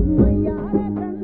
My